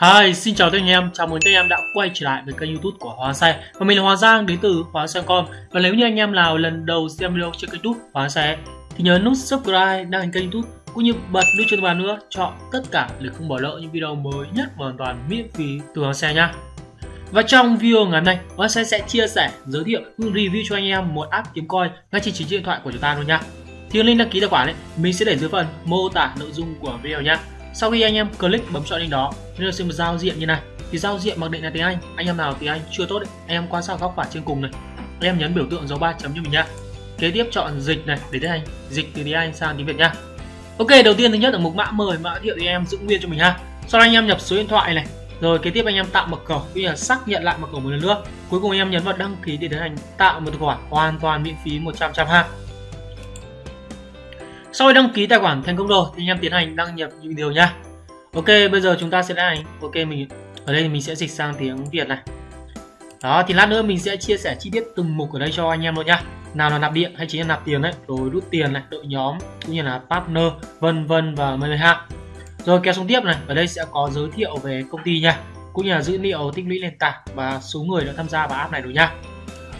Hi, xin chào tất cả anh em, chào mừng tất cả anh em đã quay trở lại với kênh youtube của Hóa Xe. Và mình là Hóa Giang đến từ Hóa Xe.com Và nếu như anh em nào lần đầu xem video trên kênh youtube Hóa Xe Thì nhớ nút subscribe đăng ký kênh youtube Cũng như bật nút chuông bàn nữa chọn tất cả để không bỏ lỡ những video mới nhất và hoàn toàn miễn phí từ Hóa Xe nha và trong video ngày hôm nay, Hóa Xe sẽ chia sẻ, giới thiệu, review cho anh em một app kiếm coin ngay trên chính điện thoại của chúng ta luôn nha thì link đăng ký tài khoản ấy, mình sẽ để dưới phần mô tả nội dung của video nha sau khi anh em click bấm chọn link đó nó sẽ một giao diện như này. Thì giao diện mặc định là tiếng Anh anh em nào tiếng Anh chưa tốt ấy, anh em quan sát góc phải trên cùng này. Anh em nhấn biểu tượng dấu ba chấm cho mình nha. Kế tiếp chọn dịch này để tiếng Anh dịch từ tiếng Anh sang tiếng Việt nha. Ok đầu tiên thứ nhất ở mục mã mời mã thiệu thì em giữ nguyên cho mình ha. Sau đó anh em nhập số điện thoại này. Rồi kế tiếp anh em tạo mật khẩu bây giờ xác nhận lại mật khẩu một lần nữa. Cuối cùng anh em nhấn vào đăng ký để tiến hành tạo một tài khoản hoàn toàn miễn phí 100 trăm ha sau khi đăng ký tài khoản thành công rồi, thì anh em tiến hành đăng nhập những điều nha ok, bây giờ chúng ta sẽ đăng ok, mình, ở đây mình sẽ dịch sang tiếng việt này. Đó, thì lát nữa mình sẽ chia sẻ chi tiết từng mục ở đây cho anh em luôn nha nào là nạp điện hay chính là nạp tiền đấy, rồi rút tiền này, đội nhóm, cũng như là partner, vân vân và mười ha rồi, kéo xuống tiếp này, ở đây sẽ có giới thiệu về công ty nha cũng như là dữ liệu tích lũy nền tảng và số người đã tham gia vào app này rồi nha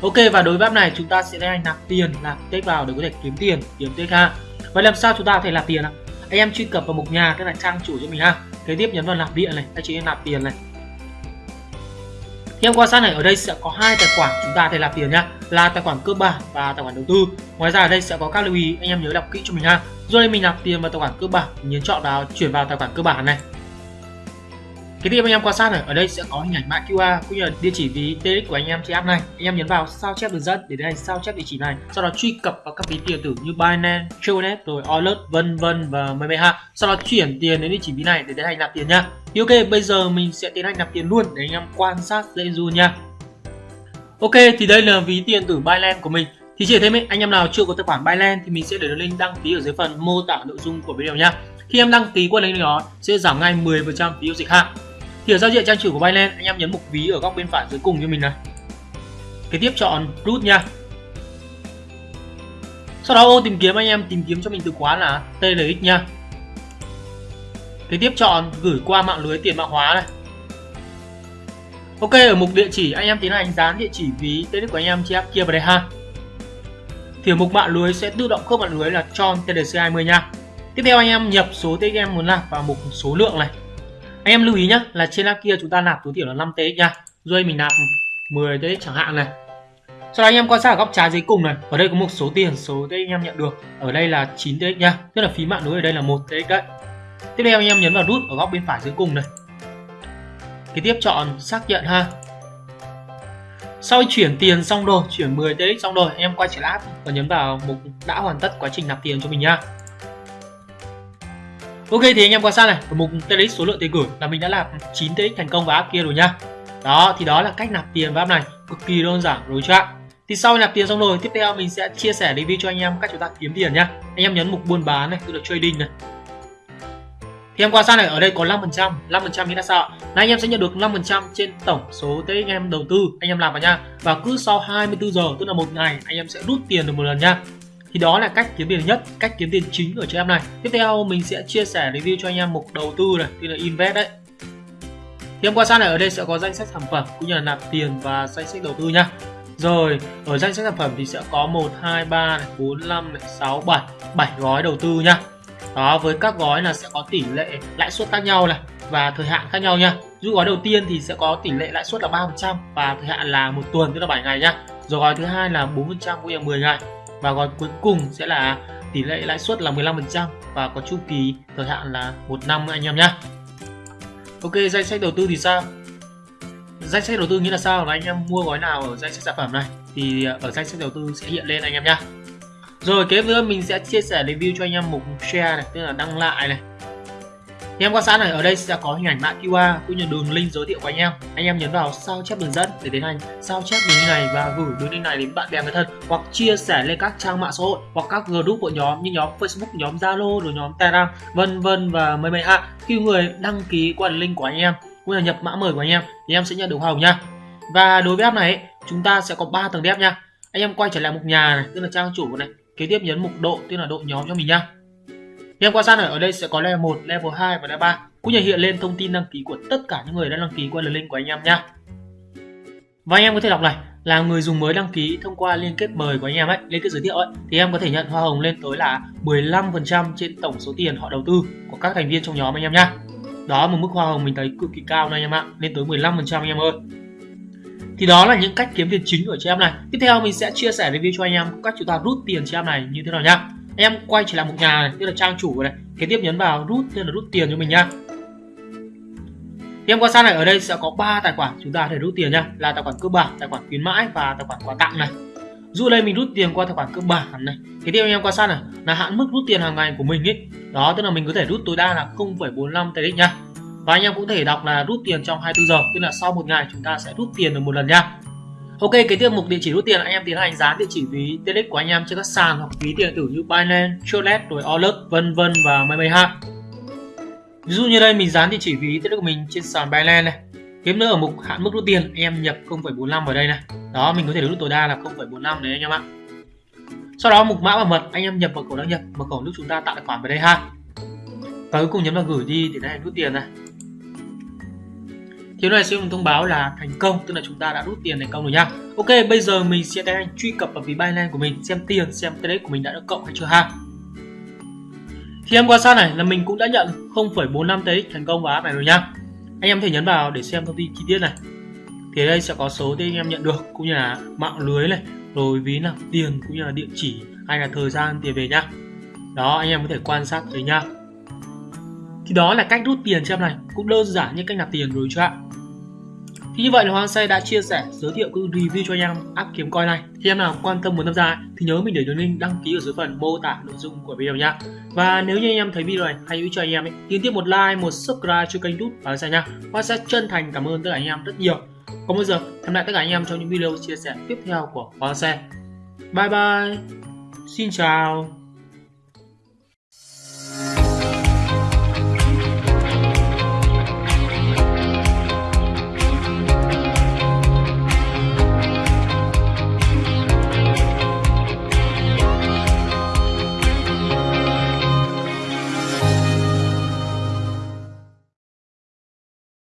ok, và đối với app này, chúng ta sẽ đăng nạp tiền nạp tích vào để có thể kiếm tiền, kiếm tích ha vậy làm sao chúng ta có thể nạp tiền ạ? Anh em truy cập vào mục nhà tức là trang chủ cho mình ha. Kế tiếp nhấn vào nạp điện này. Hay chỉ nạp tiền này. Khi em quan sát này, ở đây sẽ có hai tài khoản chúng ta thể nạp tiền nhá là tài khoản cơ bản và tài khoản đầu tư. Ngoài ra ở đây sẽ có các lưu ý, anh em nhớ đọc kỹ cho mình ha. Rồi đây mình nạp tiền vào tài khoản cơ bản nhấn chọn vào, chuyển vào tài khoản cơ bản này cái tiếp anh em quan sát này ở đây sẽ có hình ảnh mã QR cũng như là địa chỉ ví TX của anh em trên app này. Anh em nhấn vào sao chép đường dẫn để tiến hành sao chép địa chỉ này. Sau đó truy cập vào các ví tiền tử như Binance, Tronet rồi Alert vân vân và mấy ha sau đó chuyển tiền đến địa chỉ ví này để tiến hành nạp tiền nha. Thì ok bây giờ mình sẽ tiến hành nạp tiền luôn để anh em quan sát dễ dụ nha. Ok thì đây là ví tiền tử Binance của mình. Thì chỉ thêm ấy, anh em nào chưa có tài khoản Binance thì mình sẽ để link đăng ký ở dưới phần mô tả nội dung của video nhá khi em đăng ký qua link đó sẽ giảm ngay 10% phí giao dịch ha thì ở giao diện trang chủ của Binance, anh em nhấn mục ví ở góc bên phải dưới cùng cho mình này. Kế tiếp chọn root nha. Sau đó ô tìm kiếm, anh em tìm kiếm cho mình từ khóa là TLX nha. Kế tiếp chọn gửi qua mạng lưới tiền mã hóa này. Ok, ở mục địa chỉ, anh em tiến hành dán địa chỉ ví TLX của anh em chia kia vào đây ha thì ở mục mạng lưới sẽ tự động khớp mạng lưới là tròn TDC20 nha. Tiếp theo anh em nhập số TX em muốn làm vào mục số lượng này anh em lưu ý nhé là trên app kia chúng ta nạp tối thiểu là 5 TX nha. Rồi mình nạp 10 TX chẳng hạn này. Sau đó anh em quan sát ở góc trái dưới cùng này. Ở đây có một số tiền, số TX anh em nhận được. Ở đây là 9 TX nha. Tức là phí mạng lưới ở đây là một TX đấy. Tiếp theo anh em nhấn vào nút ở góc bên phải dưới cùng này. Kế tiếp chọn xác nhận ha. Sau khi chuyển tiền xong rồi, chuyển 10 TX xong rồi, anh em quay trở lại và nhấn vào mục đã hoàn tất quá trình nạp tiền cho mình nha. Ok thì anh em quan sát này, ở mục TX số lượng tiền gửi là mình đã làm 9 TX thành công vào app kia rồi nhá. Đó thì đó là cách nạp tiền vào app này, cực kỳ đơn giản rồi chưa Thì sau nạp tiền xong rồi, tiếp theo mình sẽ chia sẻ review cho anh em cách chúng ta kiếm tiền nhá. Anh em nhấn mục buôn bán này, tức là trading này. Thì em quan sát này, ở đây có 5%, 5% nghĩa là sao? Là anh em sẽ nhận được 5% trên tổng số TX anh em đầu tư, anh em làm vào nha. Và cứ sau 24 giờ, tức là một ngày, anh em sẽ rút tiền được một lần nha thì đó là cách kiếm tiền nhất cách kiếm tiền chính ở trên em này. Tiếp theo mình sẽ chia sẻ review cho anh em mục đầu tư này tức là invest đấy. Thì em quan sát này ở đây sẽ có danh sách sản phẩm cũng như là nạp tiền và danh sách đầu tư nhá. Rồi ở danh sách sản phẩm thì sẽ có 1 2 3 này, 4 5 này, 6 7 7 gói đầu tư nhá. Đó với các gói là sẽ có tỷ lệ lãi suất khác nhau này và thời hạn khác nhau nha Dù gói đầu tiên thì sẽ có tỷ lệ lãi suất là 3% và thời hạn là một tuần tức là 7 ngày nhá. Rồi gói thứ hai là 4% cũng như là 10 ngày và gói cuối cùng sẽ là tỷ lệ lãi suất là 15% và có chu kỳ thời hạn là một năm anh em nhé Ok, danh sách đầu tư thì sao? Danh sách đầu tư nghĩa là sao là anh em mua gói nào ở danh sách sản phẩm này? Thì ở danh sách đầu tư sẽ hiện lên anh em nhé rồi kế nữa mình sẽ chia sẻ review cho anh em mục share này, tức là đăng lại này thì em quan sát này, ở đây sẽ có hình ảnh mã QR cũng như đường link giới thiệu của anh em. Anh em nhấn vào sao chép đường dẫn để tiến hành sao chép đường link này và gửi đường link này đến bạn bè người thân hoặc chia sẻ lên các trang mạng xã hội hoặc các group của nhóm như nhóm Facebook, nhóm Zalo rồi nhóm Telegram, vân vân và mấy mấy hạ. khi người đăng ký qua link của anh em cũng là nhập mã mời của anh em thì em sẽ nhận được hoa hồng nha. Và đối với app này, chúng ta sẽ có 3 tầng đẹp nha. Anh em quay trở lại mục nhà này, tức là trang chủ này, kế tiếp nhấn mục độ, tức là độ nhóm cho mình nha thì em quan sát này ở đây sẽ có level 1, level 2 và level 3 cũng như hiện lên thông tin đăng ký của tất cả những người đã đăng ký qua đường link của anh em nha. Và anh em có thể đọc này là người dùng mới đăng ký thông qua liên kết mời của anh em ấy, liên kết giới thiệu ấy thì em có thể nhận hoa hồng lên tới là 15% trên tổng số tiền họ đầu tư của các thành viên trong nhóm anh em nhá. Đó một mức hoa hồng mình thấy cực kỳ cao này anh em ạ, lên tới 15% anh em ơi. Thì đó là những cách kiếm tiền chính của chị em này. Tiếp theo mình sẽ chia sẻ review cho anh em cách chúng ta rút tiền chị em này như thế nào nhá. Em quay trở lại một nhà này, tức là trang chủ này. Kế tiếp nhấn vào rút tức là rút tiền cho mình nhá. Thì em quan sát này ở đây sẽ có 3 tài khoản chúng ta có thể rút tiền nhá, là tài khoản cơ bản, tài khoản khuyến mãi và tài khoản quà tặng này. Dù đây mình rút tiền qua tài khoản cơ bản này. Kế tiếp em quan sát này là hạn mức rút tiền hàng ngày của mình ấy. Đó tức là mình có thể rút tối đa là 0,45 TX nhá. Và anh em cũng thể đọc là rút tiền trong 24 giờ, tức là sau một ngày chúng ta sẽ rút tiền được một lần nhá. Ok, cái tiêu mục địa chỉ rút tiền anh em tiến hành dán địa chỉ ví TX của anh em trên các sàn hoặc ví tiền tử như Binance, Trade, rồi Olet, vân vân và may ha. Ví dụ như đây mình dán địa chỉ ví TX của mình trên sàn Binance này. kiếm nữa ở mục hạn mức rút tiền anh em nhập 0,45 vào đây này. Đó, mình có thể rút tối đa là 0,45 đấy anh em ạ. Sau đó mục mã bảo mật anh em nhập mật khẩu đăng nhập, mật khẩu lúc chúng ta tạo tài khoản vào đây ha. Và cuối cùng nhấn vào gửi đi để tiến rút tiền này thì này sẽ thông báo là thành công tức là chúng ta đã rút tiền thành công rồi nha. Ok bây giờ mình sẽ tiến hành truy cập vào ví Binance của mình xem tiền xem trade của mình đã được cộng hay chưa ha. Thì em quan sát này là mình cũng đã nhận 0,45 TX thành công vào app này rồi nha. Anh em thể nhấn vào để xem thông tin chi tiết này. Thì đây sẽ có số tiền anh em nhận được cũng như là mạng lưới này rồi ví là tiền cũng như là địa chỉ hay là thời gian tiền về nhá đó anh em có thể quan sát thấy nha. Thì đó là cách rút tiền cho em này. Cũng đơn giản như cách nạp tiền rồi chưa ạ? Như vậy là Hoàng Xe đã chia sẻ, giới thiệu cũng review cho anh em app kiếm coin này. Thì em nào quan tâm muốn tham gia thì nhớ mình để đường link đăng ký ở dưới phần mô tả nội dung của video nha. Và nếu như anh em thấy video này hay hữu cho anh em ấy, thì tiếp một like, một subscribe cho kênh YouTube và Xe nha. Hoàng sẽ chân thành cảm ơn tất cả anh em rất nhiều. Còn bây giờ, hẹn lại tất cả anh em trong những video chia sẻ tiếp theo của Hoàng Xe. Bye bye. Xin chào.